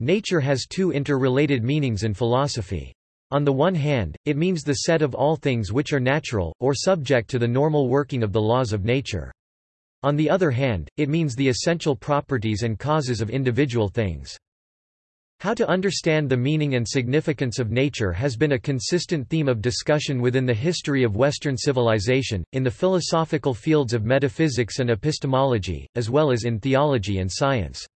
Nature has two interrelated meanings in philosophy. On the one hand, it means the set of all things which are natural, or subject to the normal working of the laws of nature. On the other hand, it means the essential properties and causes of individual things. How to understand the meaning and significance of nature has been a consistent theme of discussion within the history of Western civilization, in the philosophical fields of metaphysics and epistemology, as well as in theology and science.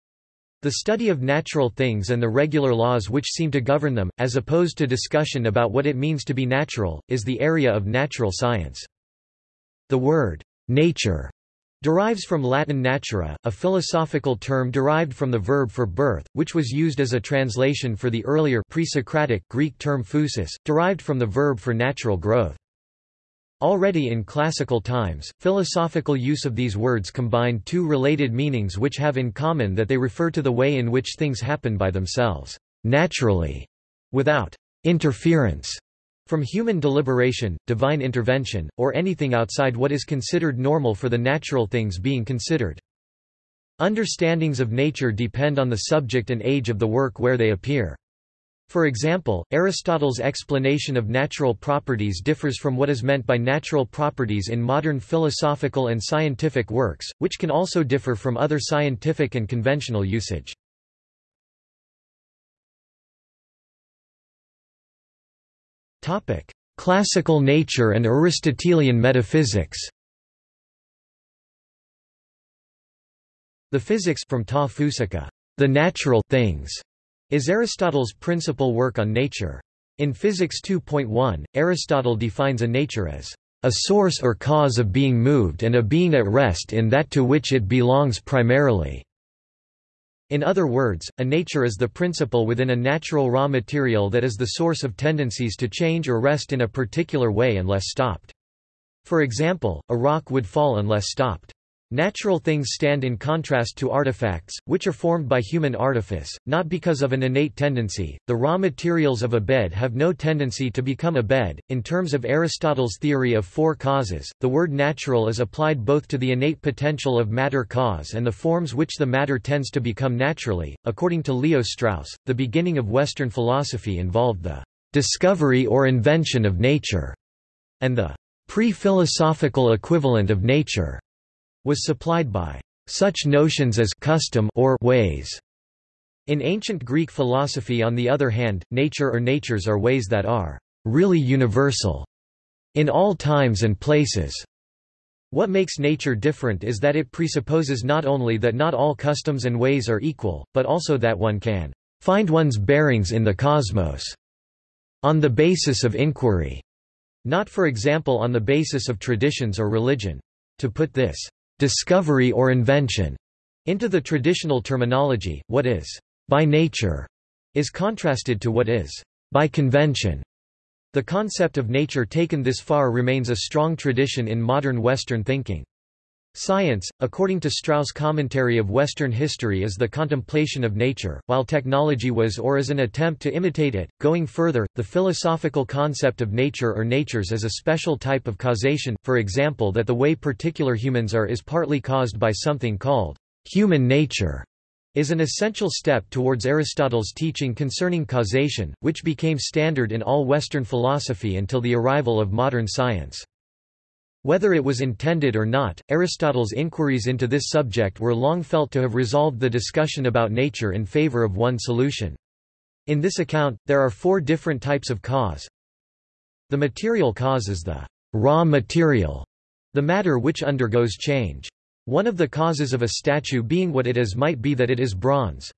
The study of natural things and the regular laws which seem to govern them, as opposed to discussion about what it means to be natural, is the area of natural science. The word, nature, derives from Latin natura, a philosophical term derived from the verb for birth, which was used as a translation for the earlier pre-Socratic Greek term phusis, derived from the verb for natural growth. Already in classical times, philosophical use of these words combined two related meanings which have in common that they refer to the way in which things happen by themselves, naturally, without interference from human deliberation, divine intervention, or anything outside what is considered normal for the natural things being considered. Understandings of nature depend on the subject and age of the work where they appear. For example, Aristotle's explanation of natural properties differs from what is meant by natural properties in modern philosophical and scientific works, which can also differ from other scientific and conventional usage. Classical nature and Aristotelian metaphysics The physics from ta the natural things, is Aristotle's principal work on nature. In Physics 2.1, Aristotle defines a nature as a source or cause of being moved and a being at rest in that to which it belongs primarily. In other words, a nature is the principle within a natural raw material that is the source of tendencies to change or rest in a particular way unless stopped. For example, a rock would fall unless stopped. Natural things stand in contrast to artifacts, which are formed by human artifice, not because of an innate tendency. The raw materials of a bed have no tendency to become a bed. In terms of Aristotle's theory of four causes, the word natural is applied both to the innate potential of matter cause and the forms which the matter tends to become naturally. According to Leo Strauss, the beginning of Western philosophy involved the discovery or invention of nature, and the pre-philosophical equivalent of nature was supplied by such notions as custom or ways. In ancient Greek philosophy on the other hand, nature or natures are ways that are really universal in all times and places. What makes nature different is that it presupposes not only that not all customs and ways are equal, but also that one can find one's bearings in the cosmos on the basis of inquiry, not for example on the basis of traditions or religion. To put this discovery or invention into the traditional terminology, what is by nature is contrasted to what is by convention. The concept of nature taken this far remains a strong tradition in modern Western thinking. Science, according to Strauss' commentary of Western history is the contemplation of nature, while technology was or is an attempt to imitate it. Going further, the philosophical concept of nature or natures is a special type of causation, for example that the way particular humans are is partly caused by something called human nature, is an essential step towards Aristotle's teaching concerning causation, which became standard in all Western philosophy until the arrival of modern science. Whether it was intended or not, Aristotle's inquiries into this subject were long felt to have resolved the discussion about nature in favor of one solution. In this account, there are four different types of cause. The material cause is the raw material, the matter which undergoes change. One of the causes of a statue being what it is might be that it is bronze.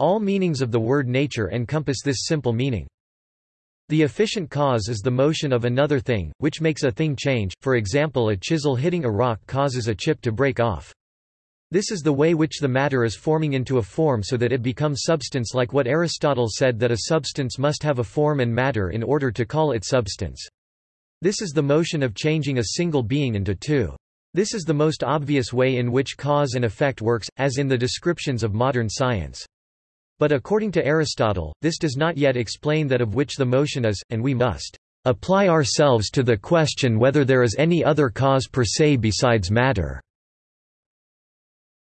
All meanings of the word nature encompass this simple meaning. The efficient cause is the motion of another thing, which makes a thing change, for example a chisel hitting a rock causes a chip to break off. This is the way which the matter is forming into a form so that it becomes substance like what Aristotle said that a substance must have a form and matter in order to call it substance. This is the motion of changing a single being into two. This is the most obvious way in which cause and effect works, as in the descriptions of modern science. But according to Aristotle, this does not yet explain that of which the motion is, and we must apply ourselves to the question whether there is any other cause per se besides matter.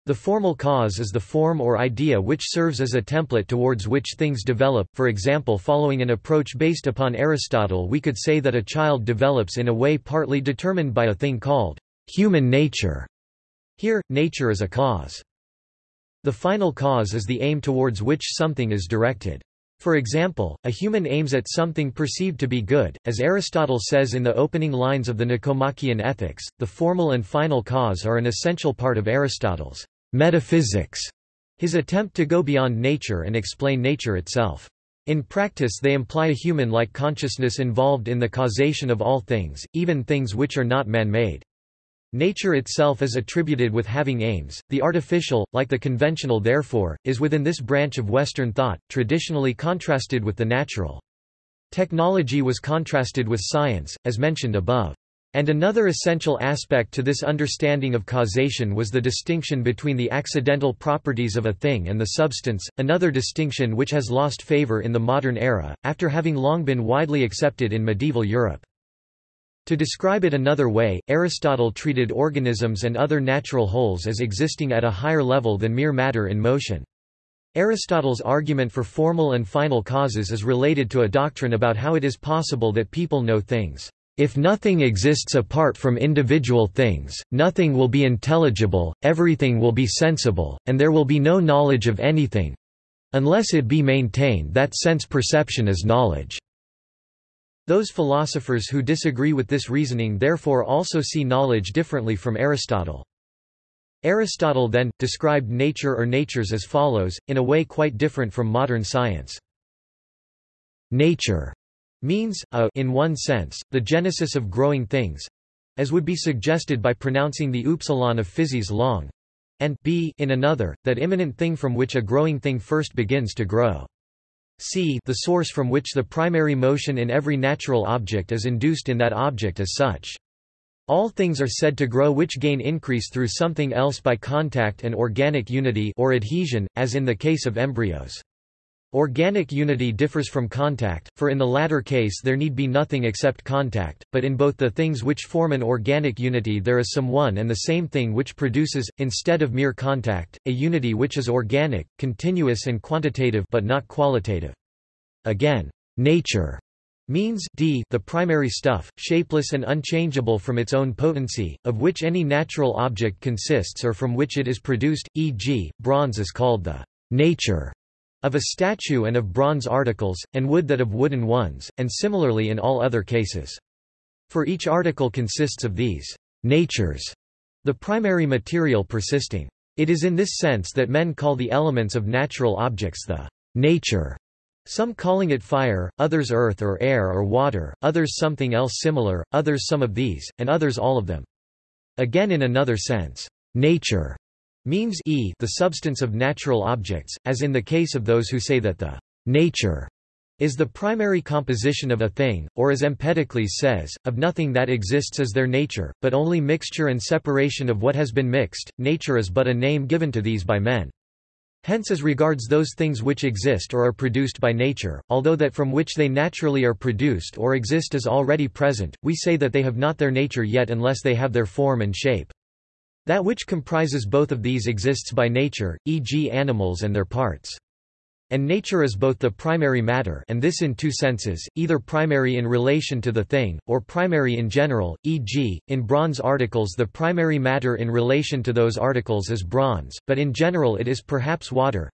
The formal cause is the form or idea which serves as a template towards which things develop, for example following an approach based upon Aristotle we could say that a child develops in a way partly determined by a thing called human nature. Here, nature is a cause. The final cause is the aim towards which something is directed. For example, a human aims at something perceived to be good, as Aristotle says in the opening lines of the Nicomachean Ethics, the formal and final cause are an essential part of Aristotle's metaphysics, his attempt to go beyond nature and explain nature itself. In practice they imply a human-like consciousness involved in the causation of all things, even things which are not man-made. Nature itself is attributed with having aims, the artificial, like the conventional therefore, is within this branch of Western thought, traditionally contrasted with the natural. Technology was contrasted with science, as mentioned above. And another essential aspect to this understanding of causation was the distinction between the accidental properties of a thing and the substance, another distinction which has lost favor in the modern era, after having long been widely accepted in medieval Europe. To describe it another way, Aristotle treated organisms and other natural wholes as existing at a higher level than mere matter in motion. Aristotle's argument for formal and final causes is related to a doctrine about how it is possible that people know things. If nothing exists apart from individual things, nothing will be intelligible, everything will be sensible, and there will be no knowledge of anything—unless it be maintained that sense perception is knowledge. Those philosophers who disagree with this reasoning therefore also see knowledge differently from Aristotle. Aristotle then, described nature or natures as follows, in a way quite different from modern science. Nature means, a, in one sense, the genesis of growing things, as would be suggested by pronouncing the upsilon of physis long, and b, in another, that immanent thing from which a growing thing first begins to grow c the source from which the primary motion in every natural object is induced in that object as such. All things are said to grow which gain increase through something else by contact and organic unity or adhesion, as in the case of embryos. Organic unity differs from contact, for in the latter case there need be nothing except contact, but in both the things which form an organic unity there is some one and the same thing which produces, instead of mere contact, a unity which is organic, continuous and quantitative but not qualitative. Again, nature means d the primary stuff, shapeless and unchangeable from its own potency, of which any natural object consists or from which it is produced, e.g., bronze is called the nature of a statue and of bronze articles, and wood that of wooden ones, and similarly in all other cases. For each article consists of these natures, the primary material persisting. It is in this sense that men call the elements of natural objects the nature, some calling it fire, others earth or air or water, others something else similar, others some of these, and others all of them. Again in another sense, nature means e the substance of natural objects, as in the case of those who say that the nature is the primary composition of a thing, or as Empedocles says, of nothing that exists as their nature, but only mixture and separation of what has been mixed, nature is but a name given to these by men. Hence as regards those things which exist or are produced by nature, although that from which they naturally are produced or exist is already present, we say that they have not their nature yet unless they have their form and shape. That which comprises both of these exists by nature, e.g. animals and their parts. And nature is both the primary matter and this in two senses, either primary in relation to the thing, or primary in general, e.g., in bronze articles the primary matter in relation to those articles is bronze, but in general it is perhaps water.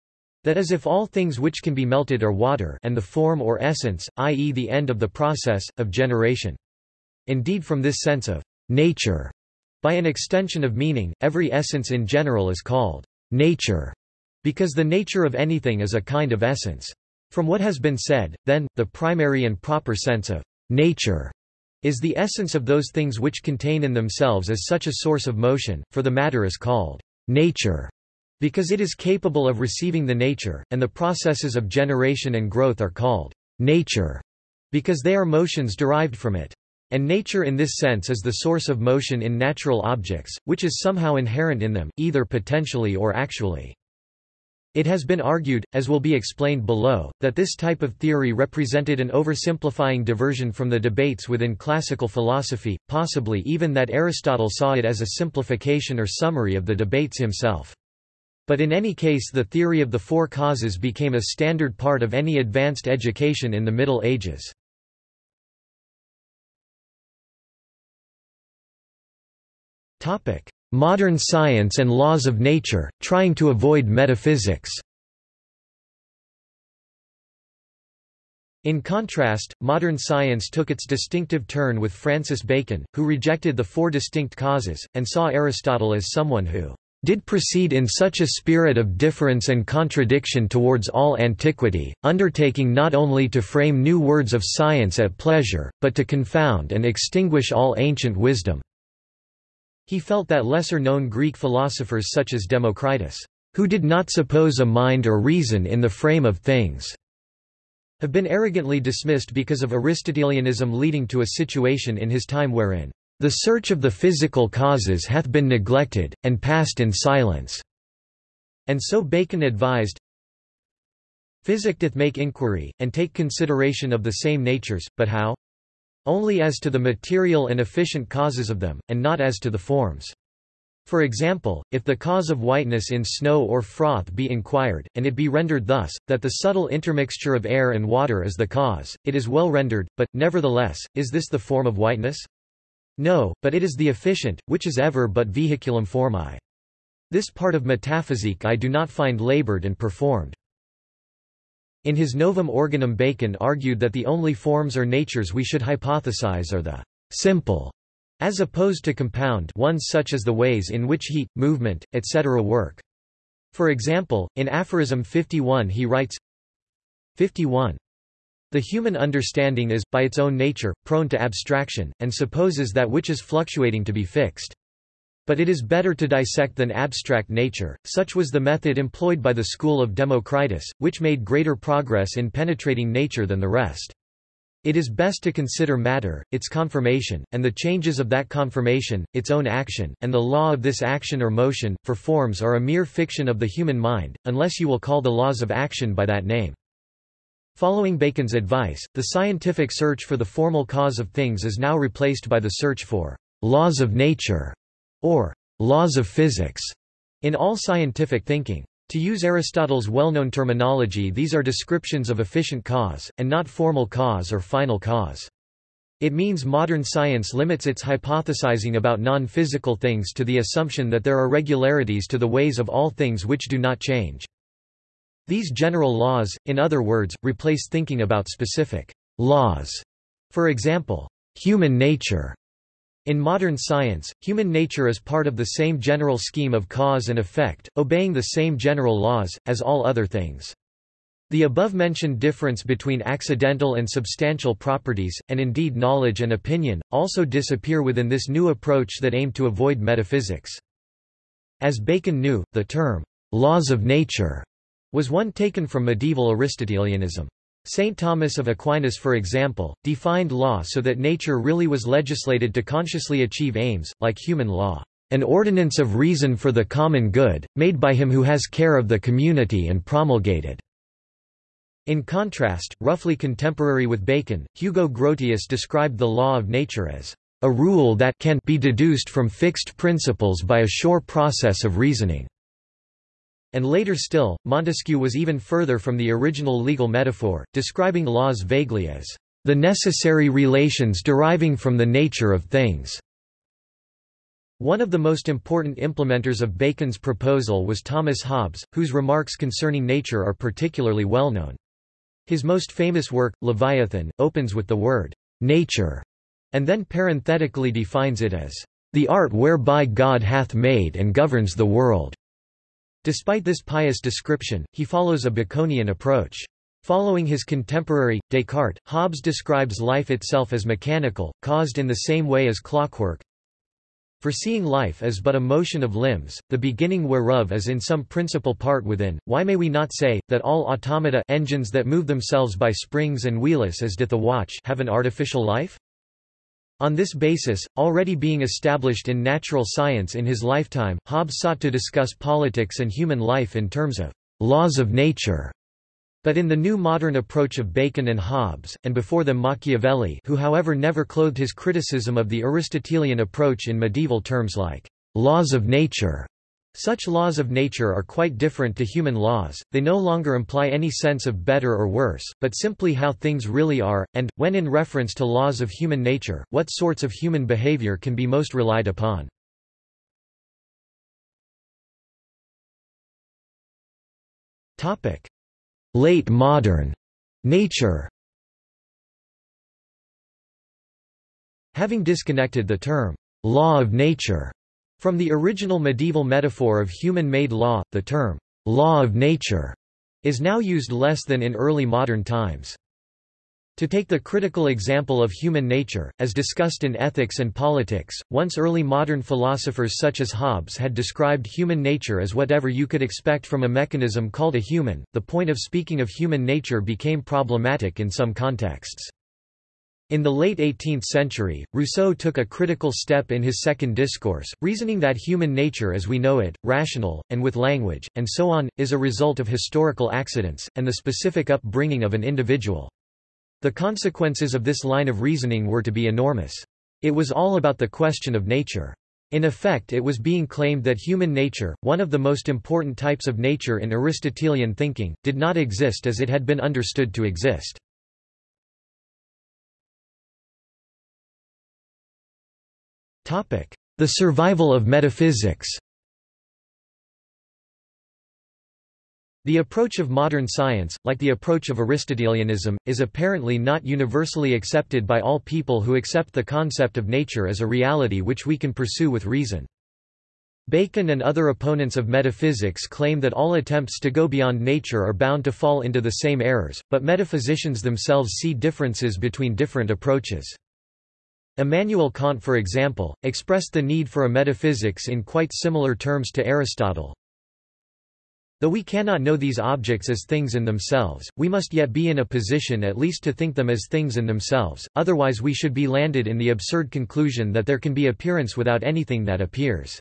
That is if all things which can be melted are water and the form or essence, i.e. the end of the process, of generation. Indeed from this sense of nature by an extension of meaning, every essence in general is called nature, because the nature of anything is a kind of essence. From what has been said, then, the primary and proper sense of nature is the essence of those things which contain in themselves as such a source of motion, for the matter is called nature, because it is capable of receiving the nature, and the processes of generation and growth are called nature, because they are motions derived from it. And nature in this sense is the source of motion in natural objects, which is somehow inherent in them, either potentially or actually. It has been argued, as will be explained below, that this type of theory represented an oversimplifying diversion from the debates within classical philosophy, possibly even that Aristotle saw it as a simplification or summary of the debates himself. But in any case the theory of the four causes became a standard part of any advanced education in the Middle Ages. Modern science and laws of nature, trying to avoid metaphysics In contrast, modern science took its distinctive turn with Francis Bacon, who rejected the four distinct causes, and saw Aristotle as someone who did proceed in such a spirit of difference and contradiction towards all antiquity, undertaking not only to frame new words of science at pleasure, but to confound and extinguish all ancient wisdom." He felt that lesser-known Greek philosophers such as Democritus, "...who did not suppose a mind or reason in the frame of things," have been arrogantly dismissed because of Aristotelianism leading to a situation in his time wherein the search of the physical causes hath been neglected, and passed in silence." And so Bacon advised, Physic doth make inquiry, and take consideration of the same natures, but how? Only as to the material and efficient causes of them, and not as to the forms. For example, if the cause of whiteness in snow or froth be inquired, and it be rendered thus, that the subtle intermixture of air and water is the cause, it is well rendered, but, nevertheless, is this the form of whiteness? No, but it is the efficient, which is ever but vehiculum formae. This part of metaphysique I do not find laboured and performed. In his Novum Organum Bacon argued that the only forms or natures we should hypothesize are the simple, as opposed to compound ones such as the ways in which heat, movement, etc. work. For example, in Aphorism 51 he writes 51. The human understanding is, by its own nature, prone to abstraction, and supposes that which is fluctuating to be fixed. But it is better to dissect than abstract nature, such was the method employed by the school of Democritus, which made greater progress in penetrating nature than the rest. It is best to consider matter, its conformation, and the changes of that conformation, its own action, and the law of this action or motion, for forms are a mere fiction of the human mind, unless you will call the laws of action by that name. Following Bacon's advice, the scientific search for the formal cause of things is now replaced by the search for laws of nature or laws of physics in all scientific thinking. To use Aristotle's well-known terminology these are descriptions of efficient cause, and not formal cause or final cause. It means modern science limits its hypothesizing about non-physical things to the assumption that there are regularities to the ways of all things which do not change. These general laws, in other words, replace thinking about specific laws. For example, human nature. In modern science, human nature is part of the same general scheme of cause and effect, obeying the same general laws, as all other things. The above-mentioned difference between accidental and substantial properties, and indeed knowledge and opinion, also disappear within this new approach that aimed to avoid metaphysics. As Bacon knew, the term, laws of nature, was one taken from medieval Aristotelianism. St. Thomas of Aquinas for example, defined law so that nature really was legislated to consciously achieve aims, like human law, an ordinance of reason for the common good, made by him who has care of the community and promulgated. In contrast, roughly contemporary with Bacon, Hugo Grotius described the law of nature as a rule that can be deduced from fixed principles by a sure process of reasoning. And later still, Montesquieu was even further from the original legal metaphor, describing laws vaguely as the necessary relations deriving from the nature of things. One of the most important implementers of Bacon's proposal was Thomas Hobbes, whose remarks concerning nature are particularly well known. His most famous work, Leviathan, opens with the word, nature, and then parenthetically defines it as, the art whereby God hath made and governs the world. Despite this pious description, he follows a Baconian approach. Following his contemporary, Descartes, Hobbes describes life itself as mechanical, caused in the same way as clockwork. For seeing life as but a motion of limbs, the beginning whereof is in some principal part within, why may we not say, that all automata engines that move themselves by springs and wheelless as doth a watch have an artificial life? On this basis, already being established in natural science in his lifetime, Hobbes sought to discuss politics and human life in terms of laws of nature. But in the new modern approach of Bacon and Hobbes, and before them Machiavelli who however never clothed his criticism of the Aristotelian approach in medieval terms like laws of nature, Such laws of nature are quite different to human laws, they no longer imply any sense of better or worse, but simply how things really are, and, when in reference to laws of human nature, what sorts of human behavior can be most relied upon. Late modern nature Having disconnected the term law of nature from the original medieval metaphor of human-made law, the term, law of nature, is now used less than in early modern times. To take the critical example of human nature, as discussed in Ethics and Politics, once early modern philosophers such as Hobbes had described human nature as whatever you could expect from a mechanism called a human, the point of speaking of human nature became problematic in some contexts. In the late 18th century, Rousseau took a critical step in his second discourse, reasoning that human nature as we know it, rational, and with language, and so on, is a result of historical accidents, and the specific upbringing of an individual. The consequences of this line of reasoning were to be enormous. It was all about the question of nature. In effect it was being claimed that human nature, one of the most important types of nature in Aristotelian thinking, did not exist as it had been understood to exist. The survival of metaphysics The approach of modern science, like the approach of Aristotelianism, is apparently not universally accepted by all people who accept the concept of nature as a reality which we can pursue with reason. Bacon and other opponents of metaphysics claim that all attempts to go beyond nature are bound to fall into the same errors, but metaphysicians themselves see differences between different approaches. Immanuel Kant for example, expressed the need for a metaphysics in quite similar terms to Aristotle. Though we cannot know these objects as things in themselves, we must yet be in a position at least to think them as things in themselves, otherwise we should be landed in the absurd conclusion that there can be appearance without anything that appears.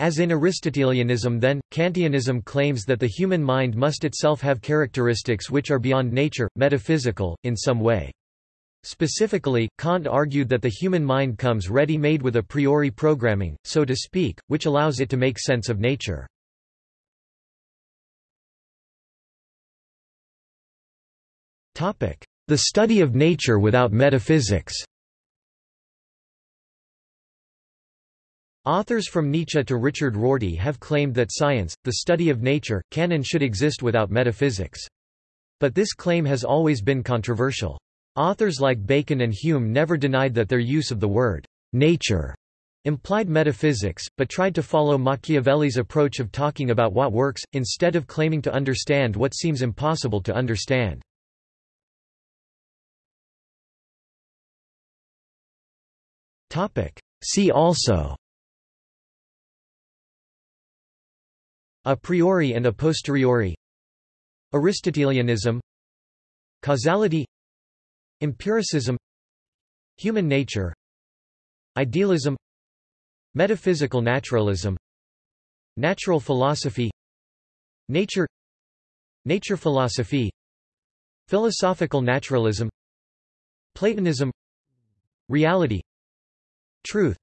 As in Aristotelianism then, Kantianism claims that the human mind must itself have characteristics which are beyond nature, metaphysical, in some way. Specifically, Kant argued that the human mind comes ready-made with a priori programming, so to speak, which allows it to make sense of nature. The study of nature without metaphysics Authors from Nietzsche to Richard Rorty have claimed that science, the study of nature, can and should exist without metaphysics. But this claim has always been controversial. Authors like Bacon and Hume never denied that their use of the word nature implied metaphysics, but tried to follow Machiavelli's approach of talking about what works, instead of claiming to understand what seems impossible to understand. See also. A priori and a posteriori. Aristotelianism. Causality Empiricism Human nature Idealism Metaphysical naturalism Natural philosophy Nature Nature philosophy Philosophical naturalism Platonism Reality Truth